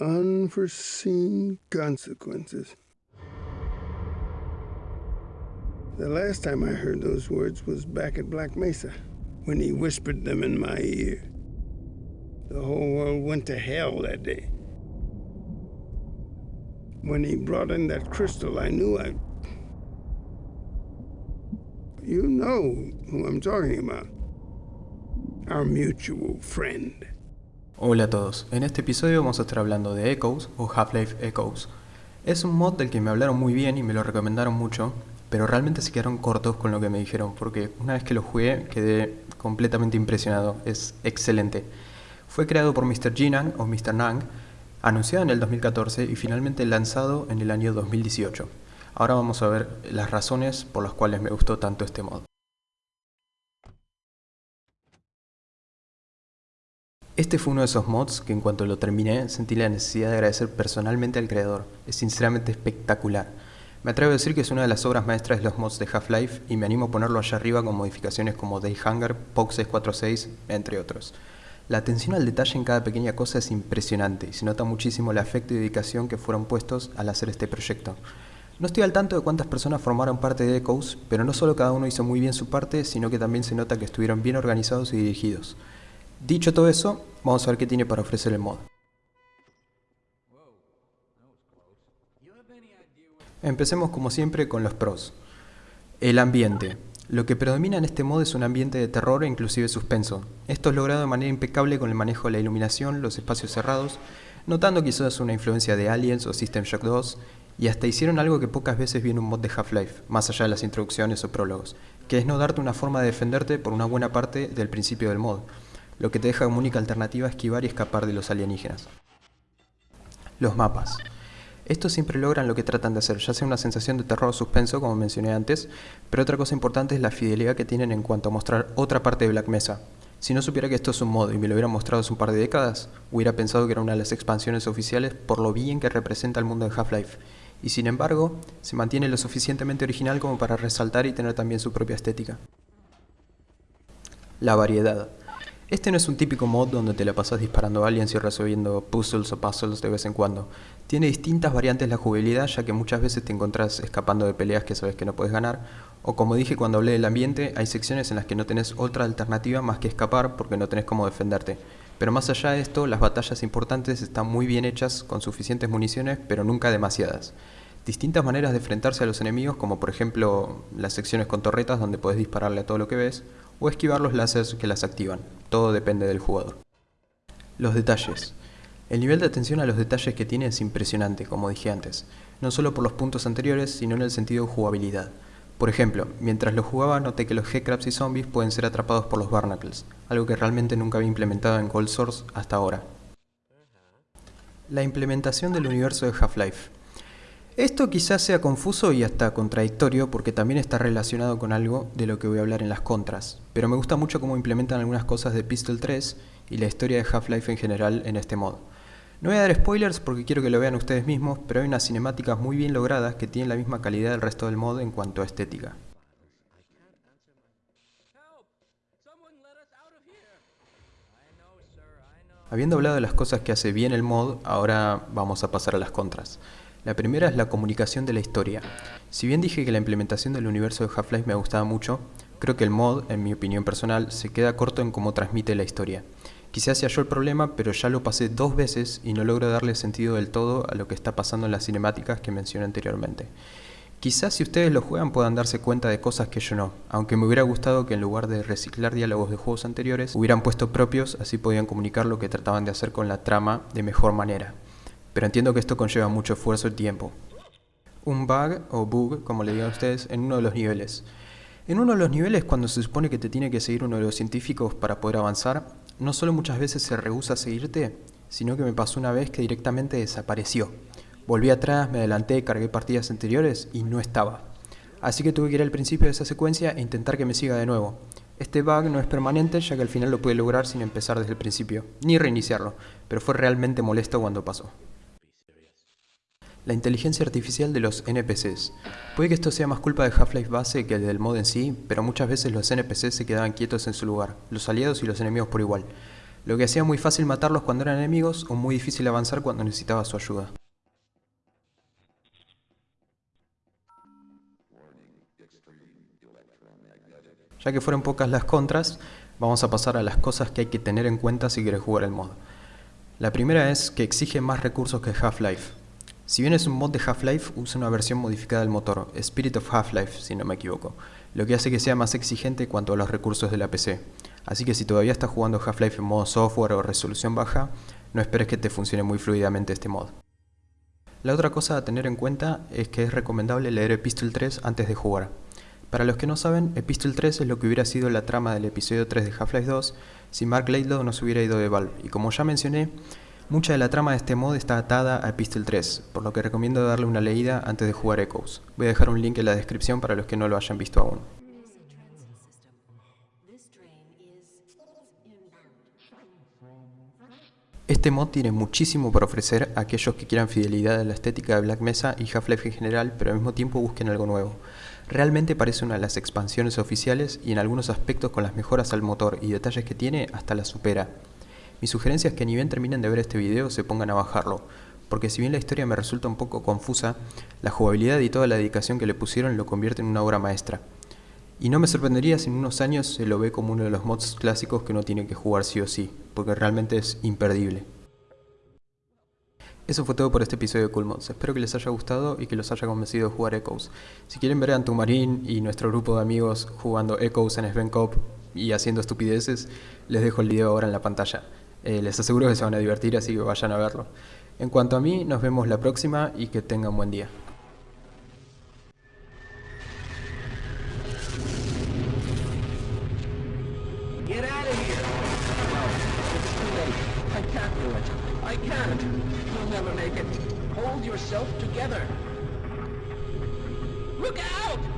Unforeseen consequences. The last time I heard those words was back at Black Mesa, when he whispered them in my ear. The whole world went to hell that day. When he brought in that crystal, I knew I. You know who I'm talking about. Our mutual friend. Hola a todos, en este episodio vamos a estar hablando de Echoes o Half-Life Echoes. Es un mod del que me hablaron muy bien y me lo recomendaron mucho, pero realmente se quedaron cortos con lo que me dijeron, porque una vez que lo jugué quedé completamente impresionado, es excelente. Fue creado por Mr. Jinan o Mr. Nang, anunciado en el 2014 y finalmente lanzado en el año 2018. Ahora vamos a ver las razones por las cuales me gustó tanto este mod. Este fue uno de esos mods que en cuanto lo terminé sentí la necesidad de agradecer personalmente al creador, es sinceramente espectacular. Me atrevo a decir que es una de las obras maestras de los mods de Half-Life y me animo a ponerlo allá arriba con modificaciones como Day Hunger, POC 646, entre otros. La atención al detalle en cada pequeña cosa es impresionante y se nota muchísimo el afecto y dedicación que fueron puestos al hacer este proyecto. No estoy al tanto de cuántas personas formaron parte de Echoes, pero no solo cada uno hizo muy bien su parte, sino que también se nota que estuvieron bien organizados y dirigidos. Dicho todo eso, vamos a ver qué tiene para ofrecer el mod. Empecemos como siempre con los pros. El ambiente. Lo que predomina en este mod es un ambiente de terror e inclusive suspenso. Esto es logrado de manera impecable con el manejo de la iluminación, los espacios cerrados, notando quizás una influencia de Aliens o System Shock 2, y hasta hicieron algo que pocas veces viene un mod de Half-Life, más allá de las introducciones o prólogos, que es no darte una forma de defenderte por una buena parte del principio del mod lo que te deja como única alternativa esquivar y escapar de los alienígenas. Los mapas. Estos siempre logran lo que tratan de hacer, ya sea una sensación de terror o suspenso, como mencioné antes, pero otra cosa importante es la fidelidad que tienen en cuanto a mostrar otra parte de Black Mesa. Si no supiera que esto es un mod y me lo hubiera mostrado hace un par de décadas, hubiera pensado que era una de las expansiones oficiales por lo bien que representa el mundo de Half-Life, y sin embargo, se mantiene lo suficientemente original como para resaltar y tener también su propia estética. La variedad. Este no es un típico mod donde te la pasas disparando aliens y resolviendo puzzles o puzzles de vez en cuando. Tiene distintas variantes la jugabilidad ya que muchas veces te encontrás escapando de peleas que sabes que no puedes ganar, o como dije cuando hablé del ambiente, hay secciones en las que no tenés otra alternativa más que escapar porque no tenés cómo defenderte. Pero más allá de esto, las batallas importantes están muy bien hechas con suficientes municiones, pero nunca demasiadas. Distintas maneras de enfrentarse a los enemigos, como por ejemplo las secciones con torretas donde podés dispararle a todo lo que ves, o esquivar los láseres que las activan. Todo depende del jugador. Los detalles. El nivel de atención a los detalles que tiene es impresionante, como dije antes, no solo por los puntos anteriores, sino en el sentido de jugabilidad. Por ejemplo, mientras lo jugaba noté que los G-Crabs y zombies pueden ser atrapados por los Barnacles, algo que realmente nunca había implementado en Cold Source hasta ahora. La implementación del universo de Half-Life. Esto quizás sea confuso y hasta contradictorio porque también está relacionado con algo de lo que voy a hablar en las contras, pero me gusta mucho cómo implementan algunas cosas de Pistol 3 y la historia de Half-Life en general en este modo. No voy a dar spoilers porque quiero que lo vean ustedes mismos, pero hay unas cinemáticas muy bien logradas que tienen la misma calidad del resto del mod en cuanto a estética. Habiendo hablado de las cosas que hace bien el mod, ahora vamos a pasar a las contras. La primera es la comunicación de la historia. Si bien dije que la implementación del universo de Half-Life me gustaba mucho, creo que el mod, en mi opinión personal, se queda corto en cómo transmite la historia. Quizás sea yo el problema, pero ya lo pasé dos veces y no logro darle sentido del todo a lo que está pasando en las cinemáticas que mencioné anteriormente. Quizás si ustedes lo juegan puedan darse cuenta de cosas que yo no, aunque me hubiera gustado que en lugar de reciclar diálogos de juegos anteriores, hubieran puesto propios, así podían comunicar lo que trataban de hacer con la trama de mejor manera pero entiendo que esto conlleva mucho esfuerzo y tiempo. Un bug, o bug, como le digan ustedes, en uno de los niveles. En uno de los niveles, cuando se supone que te tiene que seguir uno de los científicos para poder avanzar, no solo muchas veces se rehúsa a seguirte, sino que me pasó una vez que directamente desapareció. Volví atrás, me adelanté, cargué partidas anteriores y no estaba. Así que tuve que ir al principio de esa secuencia e intentar que me siga de nuevo. Este bug no es permanente ya que al final lo pude lograr sin empezar desde el principio, ni reiniciarlo, pero fue realmente molesto cuando pasó la inteligencia artificial de los NPCs. Puede que esto sea más culpa de Half-Life base que del mod en sí, pero muchas veces los NPCs se quedaban quietos en su lugar, los aliados y los enemigos por igual. lo que hacía muy fácil matarlos cuando eran enemigos o muy difícil avanzar cuando necesitaba su ayuda. Ya que fueron pocas las contras, vamos a pasar a las cosas que hay que tener en cuenta si quieres jugar el mod. La primera es que exige más recursos que Half-Life. Si bien es un mod de Half-Life, usa una versión modificada del motor, Spirit of Half-Life si no me equivoco, lo que hace que sea más exigente cuanto a los recursos de la PC. Así que si todavía estás jugando Half-Life en modo software o resolución baja, no esperes que te funcione muy fluidamente este mod. La otra cosa a tener en cuenta es que es recomendable leer Epistle 3 antes de jugar. Para los que no saben, Epistle 3 es lo que hubiera sido la trama del episodio 3 de Half-Life 2 si Mark Laidlaw no se hubiera ido de Valve, y como ya mencioné, mucha de la trama de este mod está atada a Epistle 3, por lo que recomiendo darle una leída antes de jugar Echoes. Voy a dejar un link en la descripción para los que no lo hayan visto aún. Este mod tiene muchísimo por ofrecer a aquellos que quieran fidelidad a la estética de Black Mesa y Half-Life en general, pero al mismo tiempo busquen algo nuevo. Realmente parece una de las expansiones oficiales y en algunos aspectos con las mejoras al motor y detalles que tiene hasta la supera. Mi sugerencia es que ni bien terminen de ver este video se pongan a bajarlo, porque si bien la historia me resulta un poco confusa, la jugabilidad y toda la dedicación que le pusieron lo convierte en una obra maestra. Y no me sorprendería si en unos años se lo ve como uno de los mods clásicos que uno tiene que jugar sí o sí, porque realmente es imperdible. Eso fue todo por este episodio de Cool Mods. Espero que les haya gustado y que los haya convencido de jugar Echoes. Si quieren ver a Antumarín y nuestro grupo de amigos jugando Echoes en Sven Cop y haciendo estupideces, les dejo el video ahora en la pantalla. Eh, les aseguro que se van a divertir, así que vayan a verlo. En cuanto a mí, nos vemos la próxima y que tengan buen día. Look out!